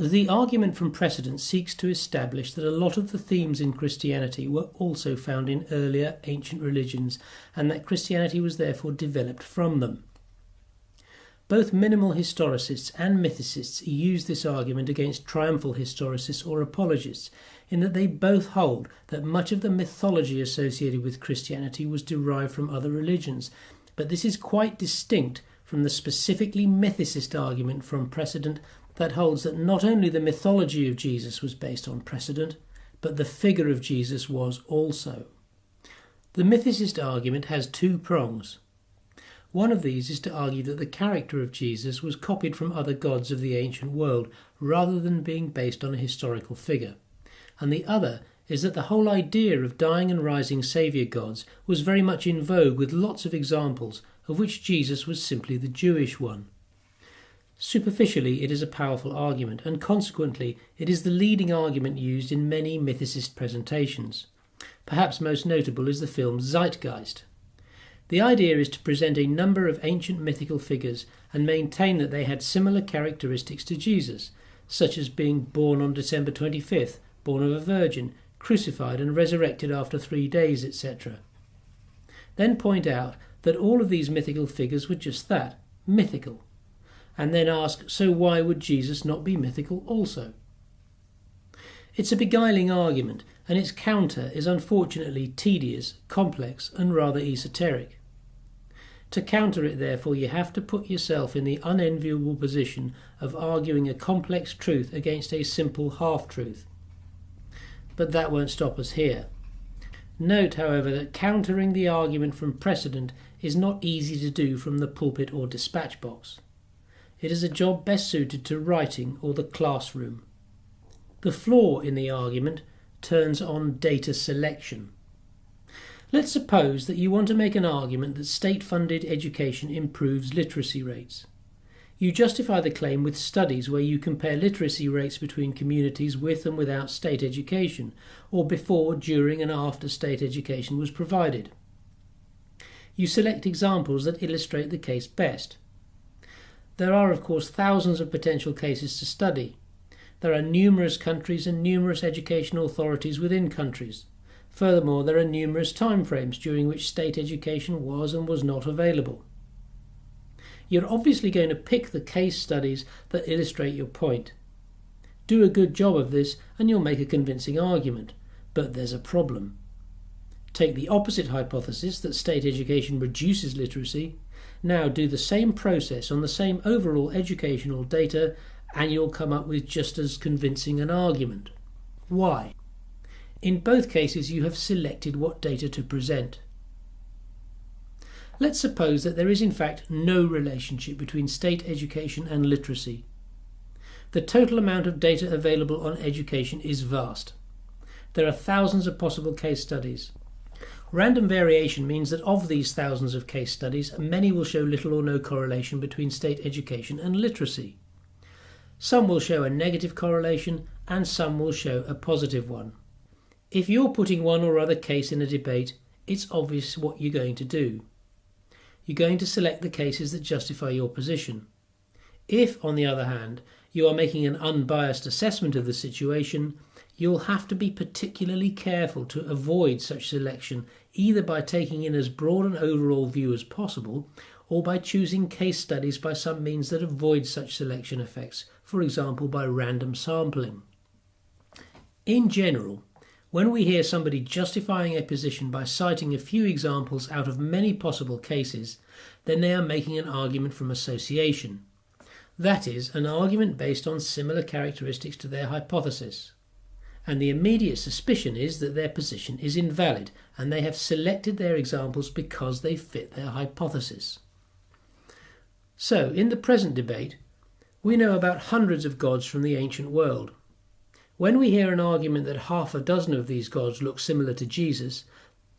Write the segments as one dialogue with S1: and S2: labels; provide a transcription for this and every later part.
S1: The argument from precedent seeks to establish that a lot of the themes in Christianity were also found in earlier ancient religions and that Christianity was therefore developed from them. Both minimal historicists and mythicists use this argument against triumphal historicists or apologists, in that they both hold that much of the mythology associated with Christianity was derived from other religions, but this is quite distinct from the specifically mythicist argument from precedent that holds that not only the mythology of Jesus was based on precedent, but the figure of Jesus was also. The mythicist argument has two prongs. One of these is to argue that the character of Jesus was copied from other gods of the ancient world rather than being based on a historical figure. And the other is that the whole idea of dying and rising saviour gods was very much in vogue with lots of examples, of which Jesus was simply the Jewish one. Superficially, it is a powerful argument, and consequently, it is the leading argument used in many mythicist presentations. Perhaps most notable is the film Zeitgeist. The idea is to present a number of ancient mythical figures and maintain that they had similar characteristics to Jesus, such as being born on December 25th, born of a virgin, crucified and resurrected after three days, etc. Then point out that all of these mythical figures were just that mythical. And then ask, so why would Jesus not be mythical also? It's a beguiling argument, and its counter is unfortunately tedious, complex, and rather esoteric. To counter it, therefore, you have to put yourself in the unenviable position of arguing a complex truth against a simple half truth. But that won't stop us here. Note, however, that countering the argument from precedent is not easy to do from the pulpit or dispatch box. It is a job best suited to writing or the classroom. The flaw in the argument turns on data selection. Let's suppose that you want to make an argument that state funded education improves literacy rates. You justify the claim with studies where you compare literacy rates between communities with and without state education, or before, during, and after state education was provided. You select examples that illustrate the case best. There are, of course, thousands of potential cases to study. There are numerous countries and numerous educational authorities within countries. Furthermore, there are numerous timeframes during which state education was and was not available. You're obviously going to pick the case studies that illustrate your point. Do a good job of this and you'll make a convincing argument, but there's a problem. Take the opposite hypothesis that state education reduces literacy. Now do the same process on the same overall educational data and you'll come up with just as convincing an argument. Why? In both cases, you have selected what data to present. Let's suppose that there is in fact no relationship between state education and literacy. The total amount of data available on education is vast. There are thousands of possible case studies. Random variation means that of these thousands of case studies, many will show little or no correlation between state education and literacy. Some will show a negative correlation and some will show a positive one. If you're putting one or other case in a debate, it's obvious what you're going to do. You're going to select the cases that justify your position. If, on the other hand, you are making an unbiased assessment of the situation, you'll have to be particularly careful to avoid such selection either by taking in as broad an overall view as possible or by choosing case studies by some means that avoid such selection effects, for example by random sampling. In general, when we hear somebody justifying a position by citing a few examples out of many possible cases, then they are making an argument from association. That is, an argument based on similar characteristics to their hypothesis. And the immediate suspicion is that their position is invalid and they have selected their examples because they fit their hypothesis. So, in the present debate, we know about hundreds of gods from the ancient world. When we hear an argument that half a dozen of these gods look similar to Jesus,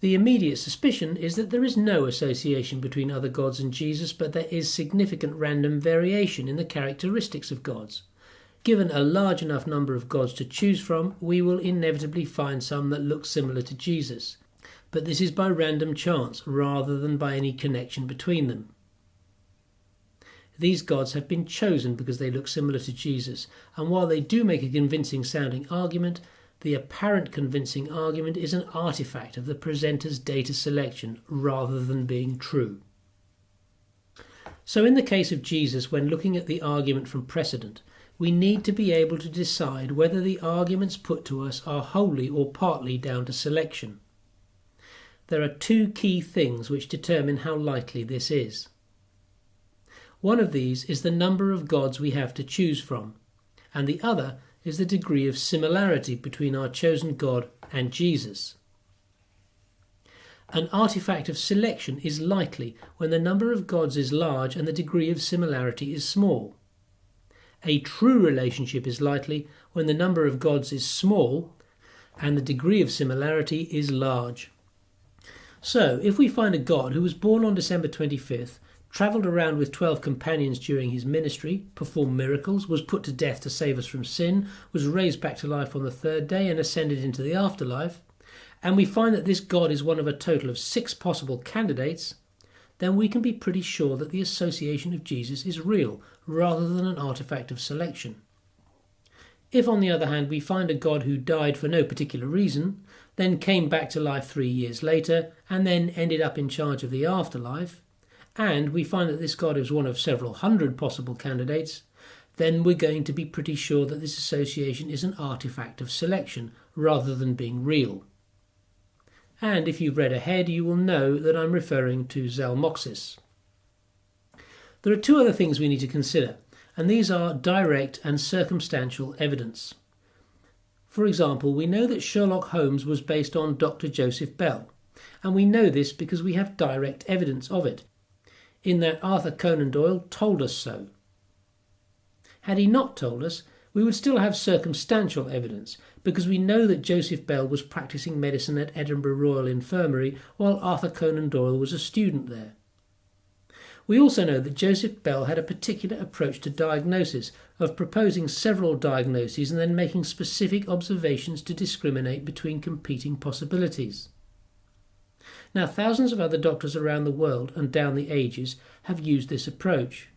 S1: the immediate suspicion is that there is no association between other gods and Jesus, but there is significant random variation in the characteristics of gods. Given a large enough number of gods to choose from, we will inevitably find some that look similar to Jesus. But this is by random chance rather than by any connection between them. these gods have been chosen because they look similar to Jesus, and while they do make a convincing sounding argument, the apparent convincing argument is an artifact of the presenter's data selection rather than being true. So, in the case of Jesus, when looking at the argument from precedent, we need to be able to decide whether the arguments put to us are wholly or partly down to selection. There are two key things which determine how likely this is. One of these is the number of gods we have to choose from, and the other is the degree of similarity between our chosen God and Jesus. An artifact of selection is likely when the number of gods is large and the degree of similarity is small. A true relationship is likely when the number of gods is small and the degree of similarity is large. So, if we find a god who was born on December 25th travelled around with 12 companions during his ministry, performed miracles, was put to death to save us from sin, was raised back to life on the third day, and ascended into the afterlife, and we find that this God is one of a total of six possible candidates, then we can be pretty sure that the association of Jesus is real rather than an artifact of selection. If, on the other hand, we find a God who died for no particular reason, then came back to life three years later, and then ended up in charge of the afterlife, and we find that this god is one of several hundred possible candidates, then we're going to be pretty sure that this association is an artifact of selection rather than being real. And if you've read ahead, you will know that I'm referring to Zalmoxis. There are two other things we need to consider, and these are direct and circumstantial evidence. For example, we know that Sherlock Holmes was based on Dr. Joseph Bell, and we know this because we have direct evidence of it in that Arthur Conan Doyle told us so. Had he not told us, we would still have circumstantial evidence, because we know that Joseph Bell was practicing medicine at Edinburgh Royal Infirmary while Arthur Conan Doyle was a student there. We also know that Joseph Bell had a particular approach to diagnosis, of proposing several diagnoses and then making specific observations to discriminate between competing possibilities. Now, thousands of other doctors around the world and down the ages have used this approach.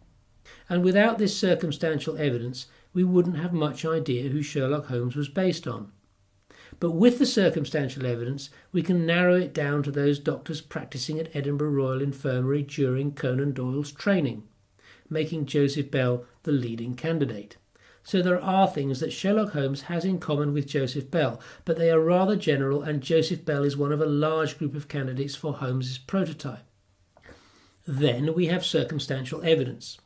S1: And without this circumstantial evidence, we wouldn't have much idea who Sherlock Holmes was based on. But with the circumstantial evidence, we can narrow it down to those doctors practicing at Edinburgh Royal Infirmary during Conan Doyle's training, making Joseph Bell the leading candidate. So there are things that Sherlock Holmes has in common with Joseph Bell, but they are rather general, and Joseph Bell is one of a large group of candidates for Holmes's prototype. Then we have circumstantial evidence.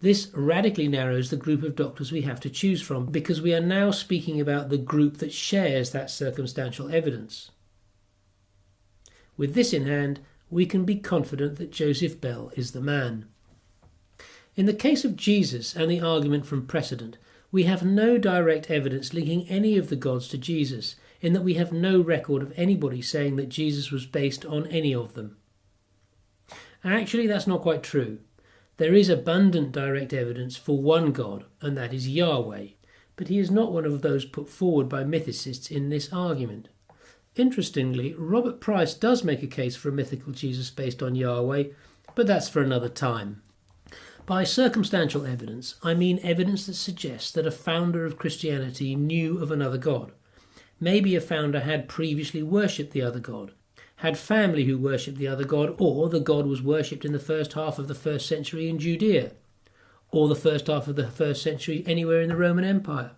S1: This radically narrows the group of doctors we have to choose from because we are now speaking about the group that shares that circumstantial evidence. With this in hand, we can be confident that Joseph Bell is the man. In the case of Jesus and the argument from precedent, we have no direct evidence linking any of the gods to Jesus, in that we have no record of anybody saying that Jesus was based on any of them. Actually, that's not quite true. There is abundant direct evidence for one God, and that is Yahweh, but he is not one of those put forward by mythicists in this argument. Interestingly, Robert Price does make a case for a mythical Jesus based on Yahweh, but that's for another time. By circumstantial evidence, I mean evidence that suggests that a founder of Christianity knew of another God. Maybe a founder had previously worshipped the other God, had family who worshipped the other God, or the God was worshipped in the first half of the first century in Judea, or the first half of the first century anywhere in the Roman Empire.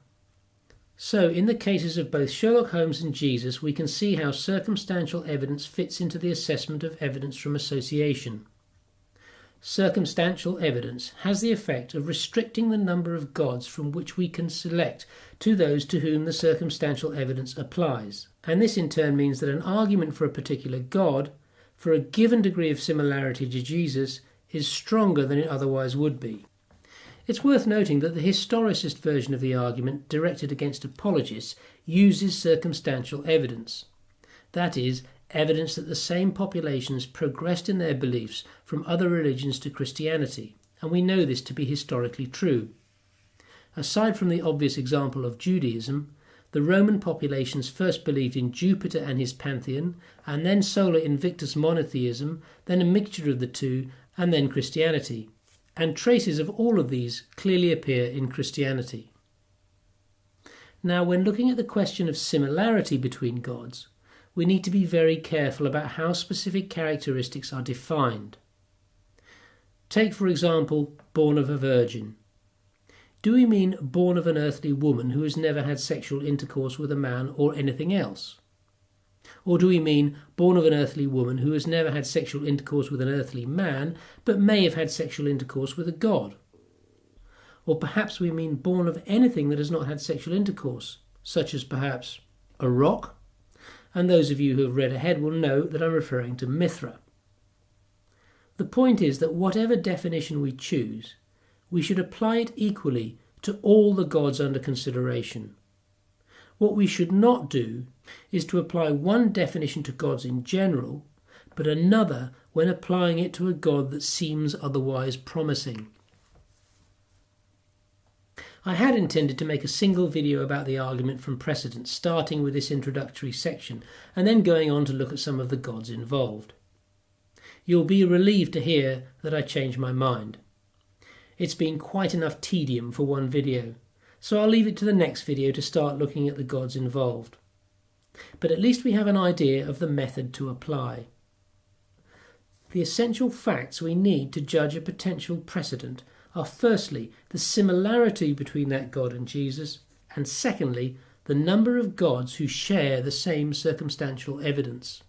S1: So, in the cases of both Sherlock Holmes and Jesus, we can see how circumstantial evidence fits into the assessment of evidence from association circumstantial evidence has the effect of restricting the number of gods from which we can select to those to whom the circumstantial evidence applies. And this in turn means that an argument for a particular god, for a given degree of similarity to Jesus, is stronger than it otherwise would be. It's worth noting that the historicist version of the argument directed against apologists uses circumstantial evidence. That is, evidence that the same populations progressed in their beliefs from other religions to Christianity, and we know this to be historically true. Aside from the obvious example of Judaism, the Roman populations first believed in Jupiter and his pantheon, and then Sol Invictus monotheism, then a mixture of the two, and then Christianity. and traces of all of these clearly appear in Christianity. Now, when looking at the question of similarity between gods, we need to be very careful about how specific characteristics are defined. Take, for example, born of a virgin. Do we mean born of an earthly woman who has never had sexual intercourse with a man or anything else? Or do we mean born of an earthly woman who has never had sexual intercourse with an earthly man, but may have had sexual intercourse with a god? Or perhaps we mean born of anything that has not had sexual intercourse, such as perhaps a rock? And those of you who have read ahead will know that I'm referring to Mithra. The point is that whatever definition we choose, we should apply it equally to all the gods under consideration. What we should not do is to apply one definition to gods in general, but another when applying it to a god that seems otherwise promising. I had intended to make a single video about the argument from precedent, starting with this introductory section, and then going on to look at some of the gods involved. You'll be relieved to hear that I changed my mind. It's been quite enough tedium for one video, so I'll leave it to the next video to start looking at the gods involved. But at least we have an idea of the method to apply. The essential facts we need to judge a potential precedent are firstly the similarity between that God and Jesus, and secondly the number of gods who share the same circumstantial evidence.